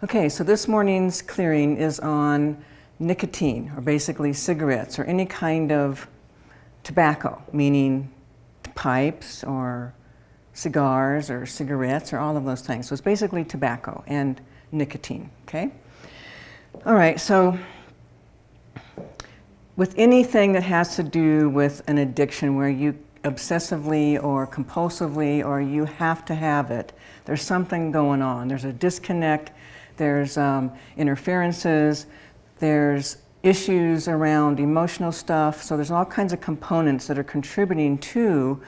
Okay, so this morning's clearing is on nicotine, or basically cigarettes, or any kind of tobacco, meaning pipes or cigars or cigarettes or all of those things. So it's basically tobacco and nicotine, okay? All right, so with anything that has to do with an addiction where you obsessively or compulsively or you have to have it, there's something going on. There's a disconnect there's um, interferences, there's issues around emotional stuff. So there's all kinds of components that are contributing to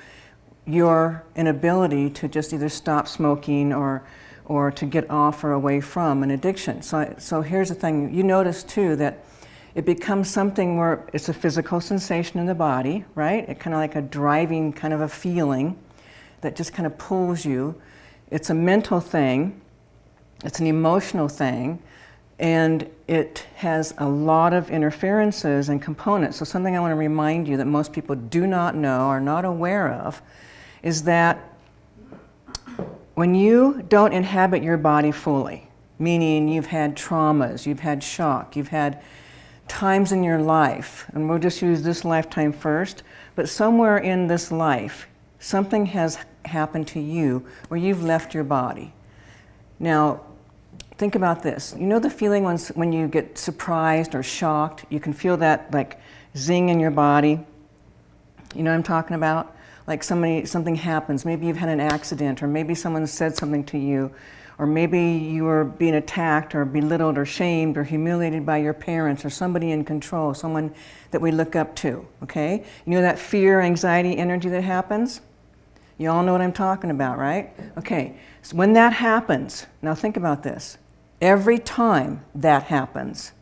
your inability to just either stop smoking or, or to get off or away from an addiction. So, so here's the thing, you notice too that it becomes something where it's a physical sensation in the body, right? It kind of like a driving kind of a feeling that just kind of pulls you. It's a mental thing it's an emotional thing and it has a lot of interferences and components. So something I want to remind you that most people do not know, are not aware of, is that when you don't inhabit your body fully, meaning you've had traumas, you've had shock, you've had times in your life, and we'll just use this lifetime first, but somewhere in this life, something has happened to you where you've left your body. Now, think about this. You know the feeling when, when you get surprised or shocked? You can feel that like zing in your body. You know what I'm talking about? Like somebody, something happens. Maybe you've had an accident or maybe someone said something to you or maybe you were being attacked or belittled or shamed or humiliated by your parents or somebody in control, someone that we look up to, okay? You know that fear, anxiety, energy that happens? You all know what I'm talking about, right? Okay, so when that happens, now think about this. Every time that happens,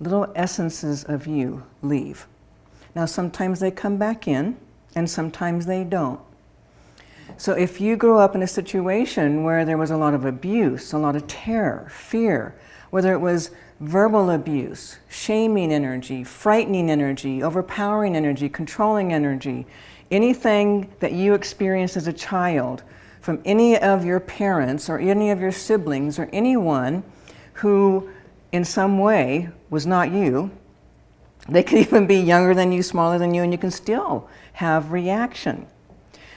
little essences of you leave. Now sometimes they come back in and sometimes they don't. So if you grew up in a situation where there was a lot of abuse, a lot of terror, fear, whether it was verbal abuse, shaming energy, frightening energy, overpowering energy, controlling energy, anything that you experienced as a child from any of your parents or any of your siblings or anyone who in some way was not you. They could even be younger than you, smaller than you, and you can still have reaction.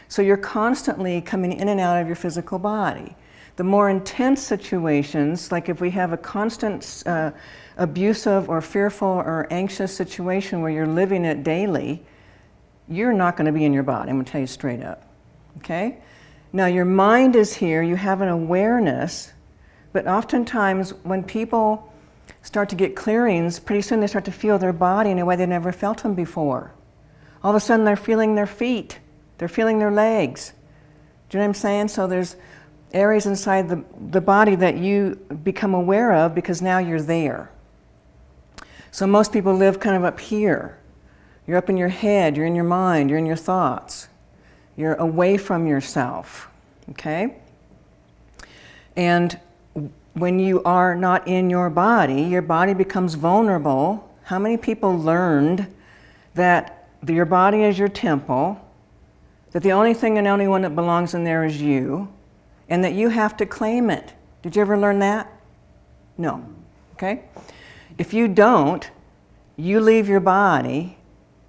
So you're constantly coming in and out of your physical body. The more intense situations, like if we have a constant uh, abusive or fearful or anxious situation where you're living it daily, you're not going to be in your body. I'm going to tell you straight up. Okay? Now your mind is here, you have an awareness, but oftentimes when people start to get clearings, pretty soon they start to feel their body in a way they never felt them before. All of a sudden they're feeling their feet, they're feeling their legs. Do you know what I'm saying? So there's areas inside the, the body that you become aware of because now you're there. So most people live kind of up here. You're up in your head, you're in your mind, you're in your thoughts. You're away from yourself, okay? And when you are not in your body, your body becomes vulnerable. How many people learned that your body is your temple, that the only thing and only one that belongs in there is you, and that you have to claim it? Did you ever learn that? No, okay? If you don't, you leave your body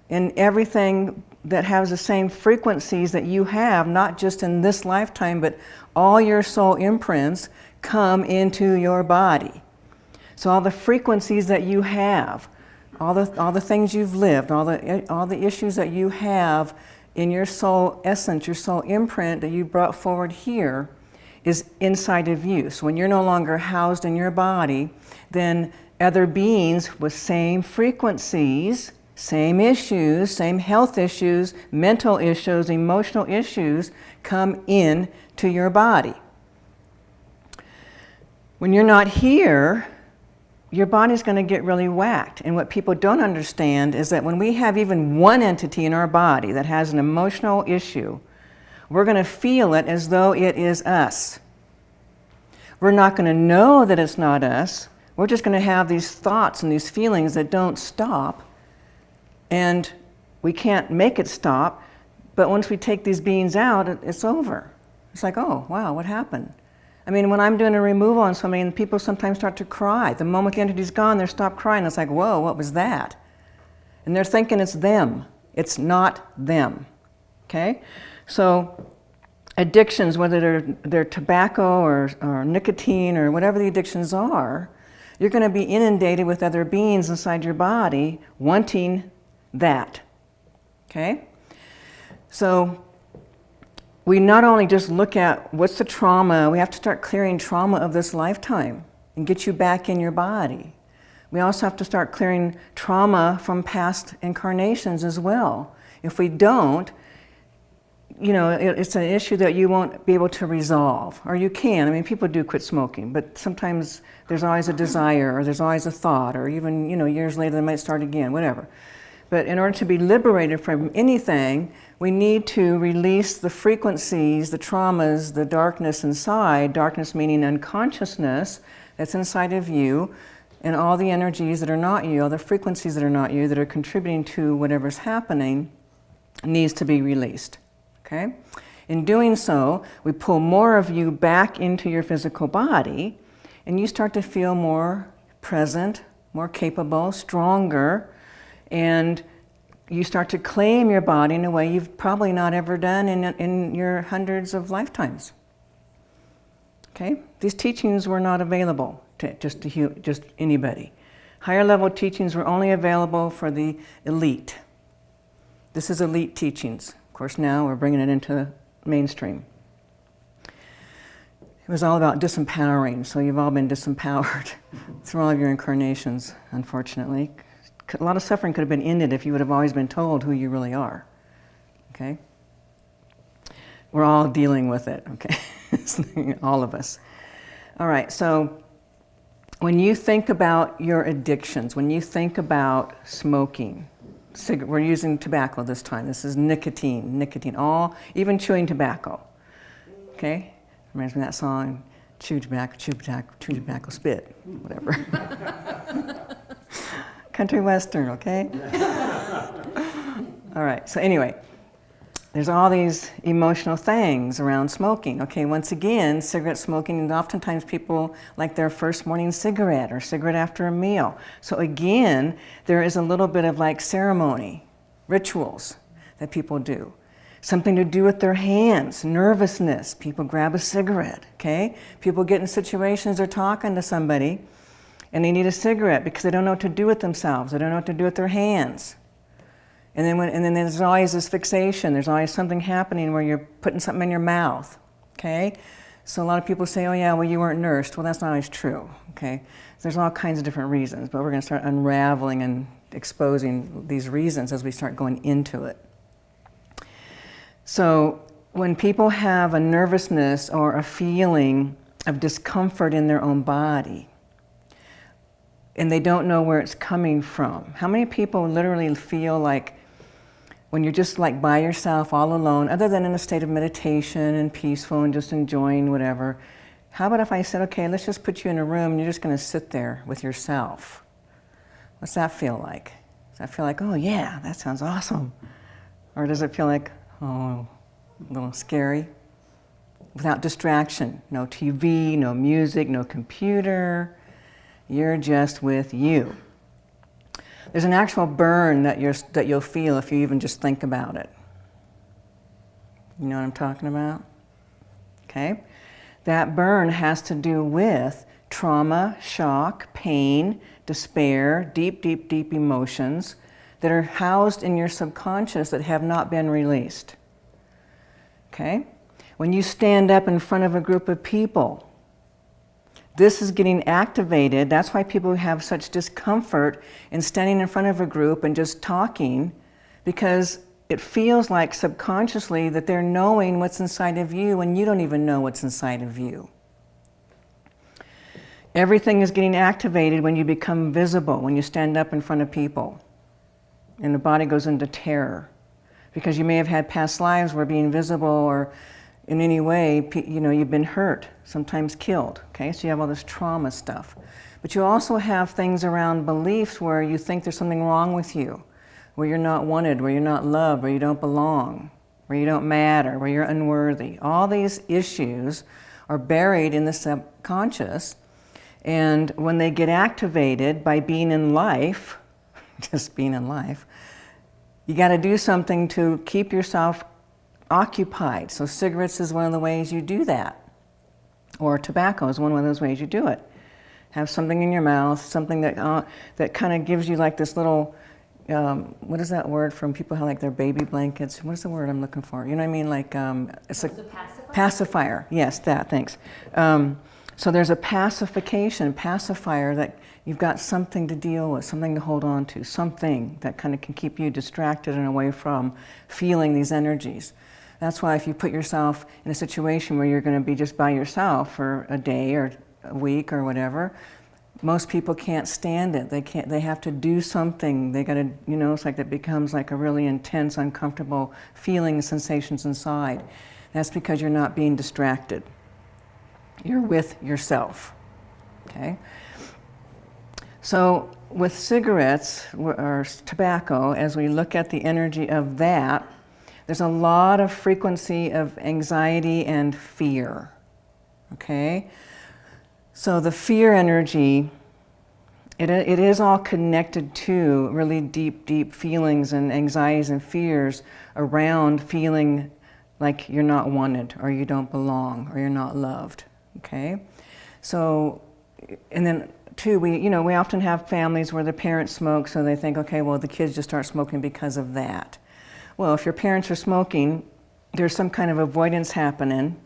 and everything that has the same frequencies that you have, not just in this lifetime, but all your soul imprints come into your body. So all the frequencies that you have, all the, all the things you've lived, all the, all the issues that you have in your soul essence, your soul imprint that you brought forward here is inside of you. So when you're no longer housed in your body, then other beings with same frequencies same issues, same health issues, mental issues, emotional issues come in to your body. When you're not here, your body's going to get really whacked. And what people don't understand is that when we have even one entity in our body that has an emotional issue, we're going to feel it as though it is us. We're not going to know that it's not us. We're just going to have these thoughts and these feelings that don't stop and we can't make it stop, but once we take these beans out, it's over. It's like, oh, wow, what happened? I mean, when I'm doing a removal on somebody and people sometimes start to cry, the moment the entity's gone, they stop crying. It's like, whoa, what was that? And they're thinking it's them. It's not them. Okay? So addictions, whether they're, they're tobacco or, or nicotine or whatever the addictions are, you're going to be inundated with other beings inside your body wanting that. Okay? So we not only just look at what's the trauma, we have to start clearing trauma of this lifetime and get you back in your body. We also have to start clearing trauma from past incarnations as well. If we don't, you know, it's an issue that you won't be able to resolve, or you can. I mean, people do quit smoking, but sometimes there's always a desire, or there's always a thought, or even, you know, years later they might start again, whatever. But in order to be liberated from anything, we need to release the frequencies, the traumas, the darkness inside, darkness meaning unconsciousness that's inside of you, and all the energies that are not you, all the frequencies that are not you, that are contributing to whatever's happening, needs to be released. Okay? In doing so, we pull more of you back into your physical body, and you start to feel more present, more capable, stronger, and you start to claim your body in a way you've probably not ever done in, in your hundreds of lifetimes. Okay? These teachings were not available to just, to just anybody. Higher level teachings were only available for the elite. This is elite teachings. Of course, now we're bringing it into the mainstream. It was all about disempowering, so you've all been disempowered through all of your incarnations, unfortunately a lot of suffering could have been ended if you would have always been told who you really are. Okay? We're all dealing with it, okay? all of us. All right, so when you think about your addictions, when you think about smoking, we're using tobacco this time. This is nicotine, nicotine, all, even chewing tobacco. Okay? Reminds me of that song, chew tobacco, chew tobacco, chew tobacco, spit, whatever. country western, okay? all right, so anyway, there's all these emotional things around smoking. Okay, once again, cigarette smoking, and oftentimes people like their first morning cigarette or cigarette after a meal. So again, there is a little bit of like ceremony, rituals that people do. Something to do with their hands, nervousness. People grab a cigarette, okay? People get in situations, they're talking to somebody, and they need a cigarette because they don't know what to do with themselves. They don't know what to do with their hands. And then, when, and then there's always this fixation. There's always something happening where you're putting something in your mouth, okay? So a lot of people say, oh yeah, well you weren't nursed. Well, that's not always true, okay? There's all kinds of different reasons, but we're gonna start unraveling and exposing these reasons as we start going into it. So when people have a nervousness or a feeling of discomfort in their own body, and they don't know where it's coming from. How many people literally feel like when you're just like by yourself, all alone, other than in a state of meditation and peaceful and just enjoying whatever, how about if I said, okay, let's just put you in a room and you're just going to sit there with yourself? What's that feel like? Does that feel like, oh yeah, that sounds awesome? Or does it feel like, oh, a little scary? Without distraction, no TV, no music, no computer, you're just with you. There's an actual burn that, you're, that you'll feel if you even just think about it. You know what I'm talking about? Okay? That burn has to do with trauma, shock, pain, despair, deep, deep, deep emotions that are housed in your subconscious that have not been released. Okay? When you stand up in front of a group of people, this is getting activated. That's why people have such discomfort in standing in front of a group and just talking because it feels like subconsciously that they're knowing what's inside of you and you don't even know what's inside of you. Everything is getting activated when you become visible, when you stand up in front of people. And the body goes into terror because you may have had past lives where being visible or in any way, you know, you've been hurt, sometimes killed, okay? So you have all this trauma stuff. But you also have things around beliefs where you think there's something wrong with you, where you're not wanted, where you're not loved, where you don't belong, where you don't matter, where you're unworthy. All these issues are buried in the subconscious. And when they get activated by being in life, just being in life, you got to do something to keep yourself occupied. So cigarettes is one of the ways you do that. Or tobacco is one of those ways you do it. Have something in your mouth, something that, uh, that kind of gives you like this little, um, what is that word from people who have like their baby blankets? What is the word I'm looking for? You know what I mean? Like, um, it's a, pacifier? pacifier. Yes, that, thanks. Um, so there's a pacification, pacifier that you've got something to deal with, something to hold on to, something that kind of can keep you distracted and away from feeling these energies. That's why if you put yourself in a situation where you're going to be just by yourself for a day or a week or whatever, most people can't stand it. They can't. They have to do something. They got to, you know, it's like that becomes like a really intense, uncomfortable feeling, sensations inside. That's because you're not being distracted. You're with yourself. Okay. So with cigarettes or tobacco, as we look at the energy of that, there's a lot of frequency of anxiety and fear, okay? So the fear energy, it, it is all connected to really deep, deep feelings and anxieties and fears around feeling like you're not wanted or you don't belong or you're not loved, okay? So, and then too, we, you know, we often have families where the parents smoke, so they think, okay, well, the kids just start smoking because of that. Well, if your parents are smoking, there's some kind of avoidance happening.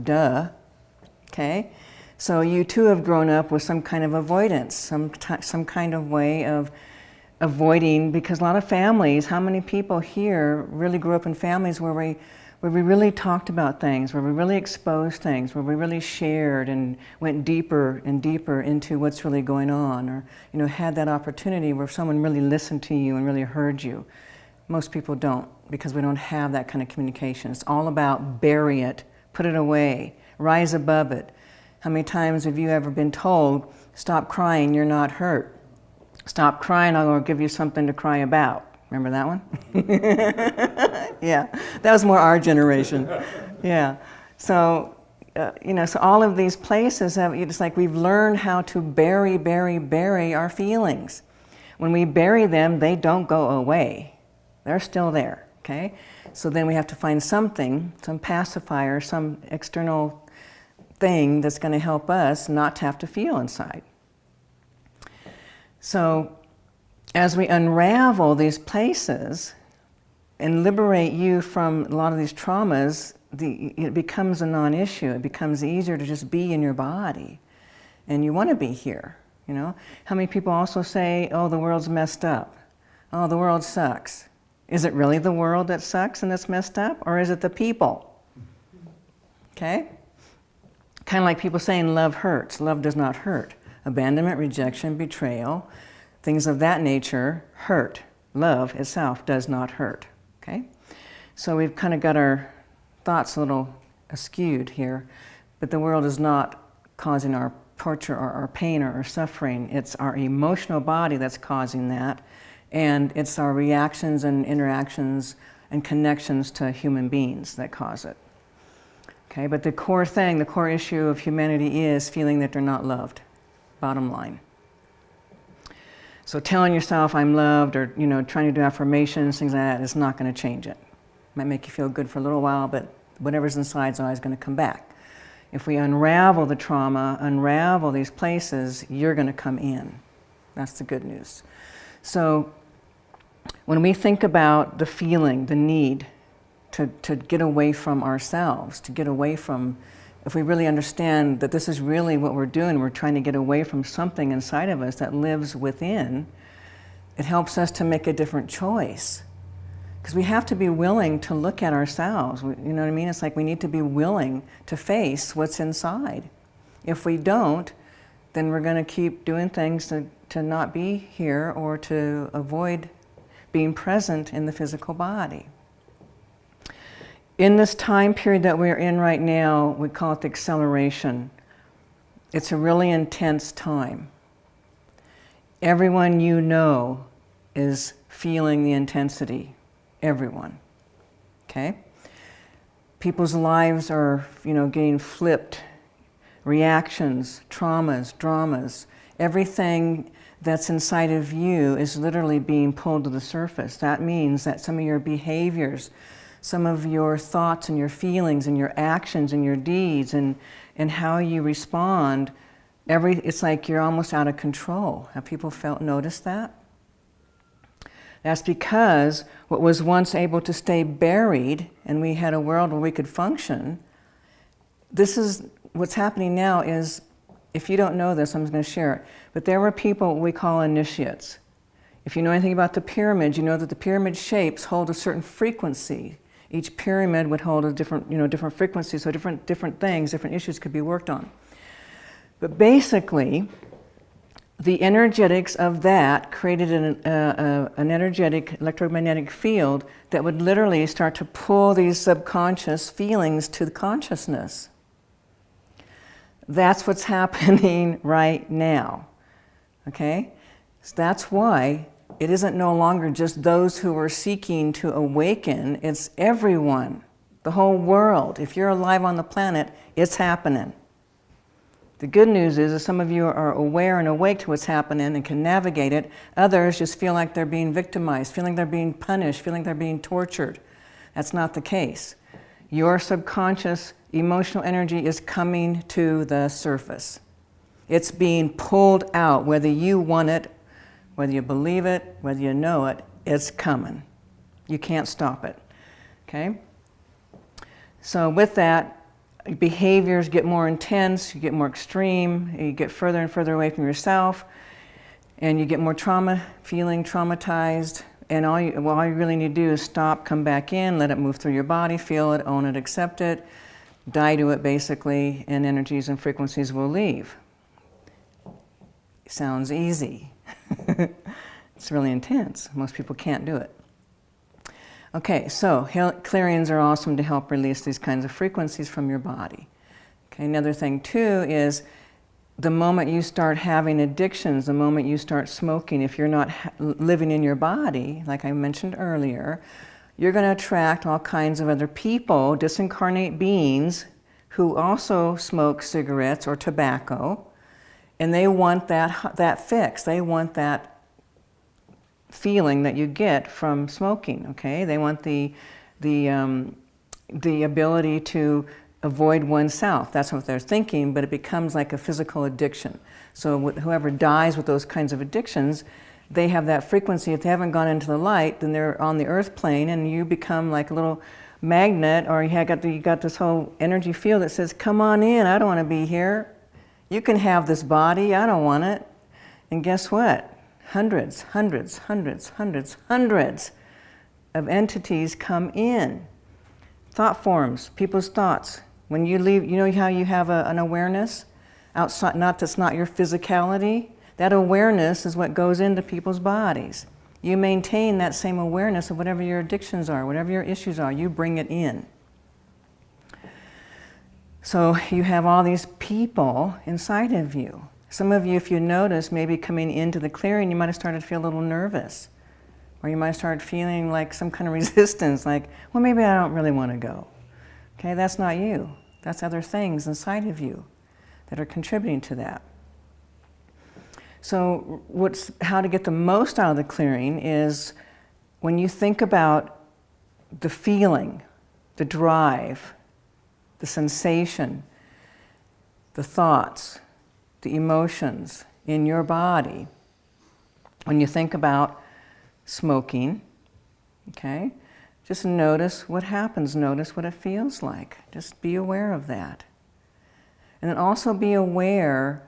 Duh. Okay? So you too have grown up with some kind of avoidance, some, some kind of way of avoiding, because a lot of families, how many people here really grew up in families where we, where we really talked about things, where we really exposed things, where we really shared and went deeper and deeper into what's really going on, or you know, had that opportunity where someone really listened to you and really heard you. Most people don't because we don't have that kind of communication. It's all about bury it, put it away, rise above it. How many times have you ever been told, stop crying, you're not hurt? Stop crying, I'll give you something to cry about. Remember that one? yeah, that was more our generation. Yeah. So, uh, you know, so all of these places have, it's like we've learned how to bury, bury, bury our feelings. When we bury them, they don't go away. They're still there, okay? So then we have to find something, some pacifier, some external thing that's going to help us not to have to feel inside. So as we unravel these places and liberate you from a lot of these traumas, the, it becomes a non-issue. It becomes easier to just be in your body. And you want to be here, you know? How many people also say, oh, the world's messed up. Oh, the world sucks. Is it really the world that sucks and that's messed up, or is it the people? Okay? Kind of like people saying love hurts. Love does not hurt. Abandonment, rejection, betrayal, things of that nature hurt. Love itself does not hurt. Okay? So we've kind of got our thoughts a little askewed here, but the world is not causing our torture or our pain or our suffering. It's our emotional body that's causing that and it's our reactions and interactions and connections to human beings that cause it. Okay, but the core thing, the core issue of humanity is feeling that they're not loved, bottom line. So telling yourself I'm loved or you know trying to do affirmations, things like that is not going to change it. Might make you feel good for a little while, but whatever's inside is always going to come back. If we unravel the trauma, unravel these places, you're going to come in. That's the good news. So when we think about the feeling, the need to, to get away from ourselves, to get away from, if we really understand that this is really what we're doing, we're trying to get away from something inside of us that lives within, it helps us to make a different choice. Because we have to be willing to look at ourselves. You know what I mean? It's like we need to be willing to face what's inside. If we don't, then we're going to keep doing things to, to not be here or to avoid being present in the physical body. In this time period that we're in right now, we call it the acceleration. It's a really intense time. Everyone you know is feeling the intensity. Everyone. Okay? people's lives are, you know, getting flipped, reactions, traumas, dramas, everything that's inside of you is literally being pulled to the surface. That means that some of your behaviors, some of your thoughts and your feelings and your actions and your deeds and, and how you respond, every, it's like you're almost out of control. Have people felt, noticed that? That's because what was once able to stay buried and we had a world where we could function, this is, what's happening now is, if you don't know this, I'm going to share it, but there were people we call initiates. If you know anything about the pyramid, you know that the pyramid shapes hold a certain frequency. Each pyramid would hold a different, you know, different frequency, so different, different things, different issues could be worked on. But basically, the energetics of that created an, uh, uh, an energetic electromagnetic field that would literally start to pull these subconscious feelings to the consciousness. That's what's happening right now. Okay? So that's why it isn't no longer just those who are seeking to awaken, it's everyone, the whole world. If you're alive on the planet, it's happening. The good news is that some of you are aware and awake to what's happening and can navigate it. Others just feel like they're being victimized, feeling they're being punished, feeling they're being tortured. That's not the case. Your subconscious emotional energy is coming to the surface. It's being pulled out, whether you want it, whether you believe it, whether you know it, it's coming. You can't stop it, okay? So with that, behaviors get more intense, you get more extreme, you get further and further away from yourself, and you get more trauma, feeling traumatized, and all you, well, all you really need to do is stop, come back in, let it move through your body, feel it, own it, accept it, die to it basically, and energies and frequencies will leave. Sounds easy. it's really intense. Most people can't do it. Okay, so clearings are awesome to help release these kinds of frequencies from your body. Okay, another thing too is the moment you start having addictions, the moment you start smoking, if you're not living in your body, like I mentioned earlier, you're going to attract all kinds of other people, disincarnate beings, who also smoke cigarettes or tobacco, and they want that, that fix. They want that feeling that you get from smoking, okay? They want the, the, um, the ability to avoid oneself. That's what they're thinking, but it becomes like a physical addiction. So whoever dies with those kinds of addictions, they have that frequency. If they haven't gone into the light, then they're on the earth plane and you become like a little magnet or you got, the, you got this whole energy field that says, come on in, I don't want to be here. You can have this body, I don't want it. And guess what? hundreds, hundreds, hundreds, hundreds, hundreds of entities come in. Thought forms, people's thoughts. When you leave, you know how you have a, an awareness outside, not that's not your physicality? That awareness is what goes into people's bodies. You maintain that same awareness of whatever your addictions are, whatever your issues are, you bring it in. So you have all these people inside of you. Some of you, if you notice, maybe coming into the clearing, you might have started to feel a little nervous. Or you might started feeling like some kind of resistance, like, well, maybe I don't really want to go. Okay, that's not you. That's other things inside of you that are contributing to that. So what's, how to get the most out of the clearing is when you think about the feeling, the drive, the sensation, the thoughts, the emotions in your body. When you think about smoking, okay, just notice what happens, notice what it feels like. Just be aware of that. And then also be aware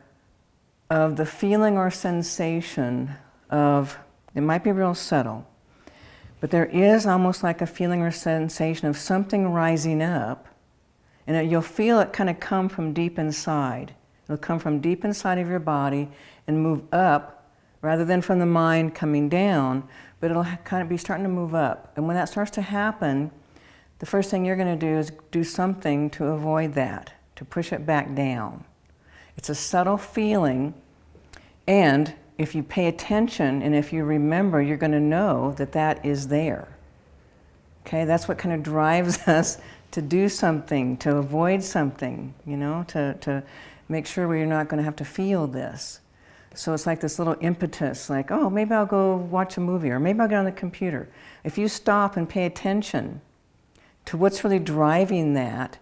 of the feeling or sensation of, it might be real subtle, but there is almost like a feeling or sensation of something rising up, and you'll feel it kind of come from deep inside. It'll come from deep inside of your body and move up rather than from the mind coming down, but it'll kind of be starting to move up. And when that starts to happen, the first thing you're going to do is do something to avoid that, to push it back down. It's a subtle feeling, and if you pay attention and if you remember, you're going to know that that is there. Okay, that's what kind of drives us to do something, to avoid something, you know, to, to make sure we're not going to have to feel this. So it's like this little impetus, like, oh, maybe I'll go watch a movie, or maybe I'll get on the computer. If you stop and pay attention to what's really driving that,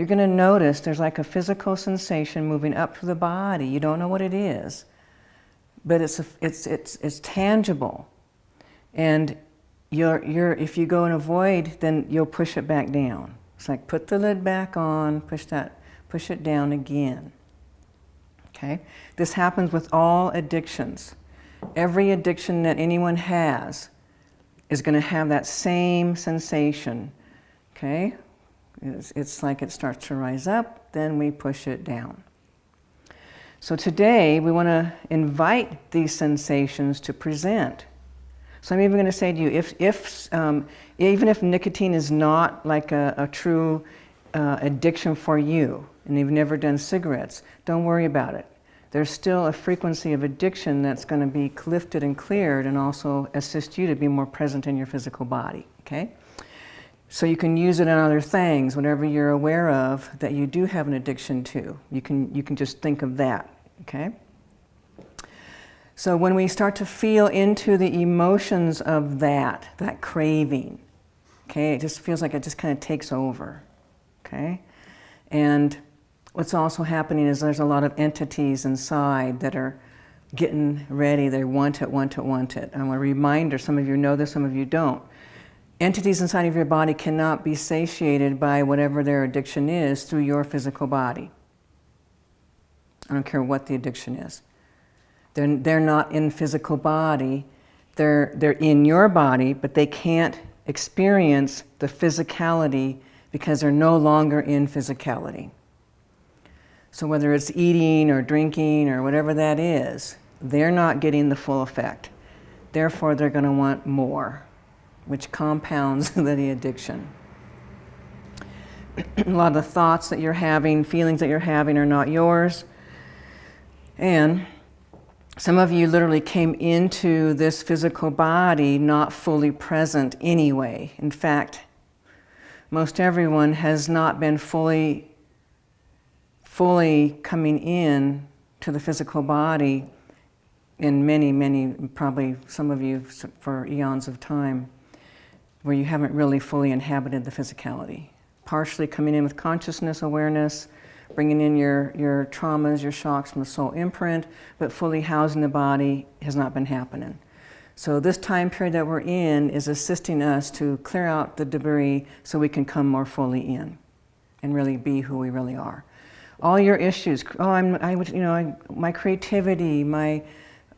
you're going to notice there's like a physical sensation moving up through the body. You don't know what it is, but it's, a, it's, it's, it's tangible. And you're, you're, if you go and avoid, then you'll push it back down. It's like put the lid back on, push, that, push it down again. Okay? This happens with all addictions. Every addiction that anyone has is going to have that same sensation. Okay? It's, it's like it starts to rise up, then we push it down. So today we want to invite these sensations to present. So I'm even going to say to you, if, if um, even if nicotine is not like a, a true uh, addiction for you, and you've never done cigarettes, don't worry about it. There's still a frequency of addiction that's going to be lifted and cleared and also assist you to be more present in your physical body, okay? So you can use it on other things, whatever you're aware of that you do have an addiction to. You can, you can just think of that, okay? So when we start to feel into the emotions of that, that craving, okay, it just feels like it just kind of takes over, okay? And what's also happening is there's a lot of entities inside that are getting ready. They want it, want it, want it. And a reminder, some of you know this, some of you don't entities inside of your body cannot be satiated by whatever their addiction is through your physical body. I don't care what the addiction is. They're, they're not in physical body. They're, they're in your body, but they can't experience the physicality because they're no longer in physicality. So whether it's eating or drinking or whatever that is, they're not getting the full effect. Therefore, they're going to want more which compounds the addiction. a lot of the thoughts that you're having, feelings that you're having are not yours. And some of you literally came into this physical body not fully present anyway. In fact, most everyone has not been fully, fully coming in to the physical body in many, many, probably some of you for eons of time where you haven't really fully inhabited the physicality. Partially coming in with consciousness, awareness, bringing in your, your traumas, your shocks from the soul imprint, but fully housing the body has not been happening. So this time period that we're in is assisting us to clear out the debris so we can come more fully in and really be who we really are. All your issues, oh, I'm, I you know, I, my creativity, my,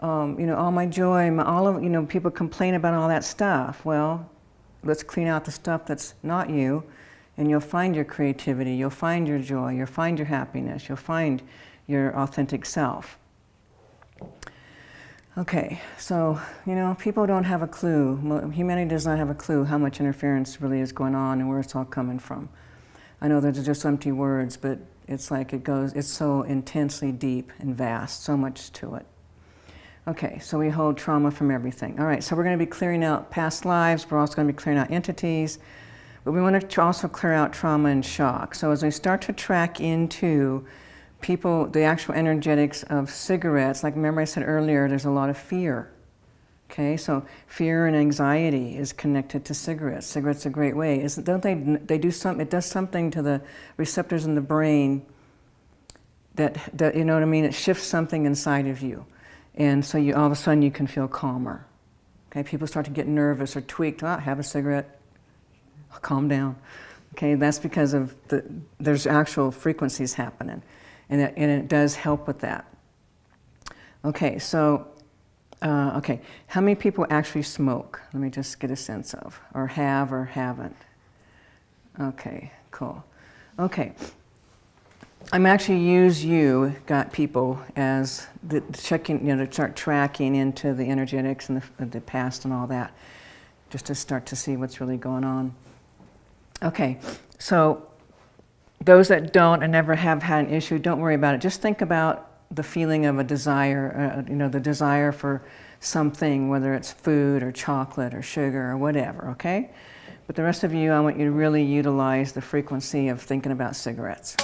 um, you know, all my joy, my, all of, you know, people complain about all that stuff. Well, let's clean out the stuff that's not you, and you'll find your creativity, you'll find your joy, you'll find your happiness, you'll find your authentic self. Okay, so, you know, people don't have a clue. Humanity does not have a clue how much interference really is going on and where it's all coming from. I know those are just empty words, but it's like it goes, it's so intensely deep and vast, so much to it. Okay, so we hold trauma from everything. All right, so we're going to be clearing out past lives. We're also going to be clearing out entities. But we want to also clear out trauma and shock. So as we start to track into people, the actual energetics of cigarettes, like remember I said earlier, there's a lot of fear. Okay, so fear and anxiety is connected to cigarettes. Cigarettes are a great way. Isn't, don't they, they do some, it does something to the receptors in the brain that, that, you know what I mean, it shifts something inside of you. And so you, all of a sudden you can feel calmer. Okay, people start to get nervous or tweaked. Oh, have a cigarette, calm down. Okay, that's because of the, there's actual frequencies happening. And it, and it does help with that. Okay, so, uh, okay, how many people actually smoke? Let me just get a sense of, or have or haven't. Okay, cool. Okay, I'm actually use you, got people, as the checking, you know, to start tracking into the energetics and the, the past and all that, just to start to see what's really going on. Okay, so those that don't and never have had an issue, don't worry about it. Just think about the feeling of a desire, uh, you know, the desire for something, whether it's food or chocolate or sugar or whatever, okay? But the rest of you, I want you to really utilize the frequency of thinking about cigarettes.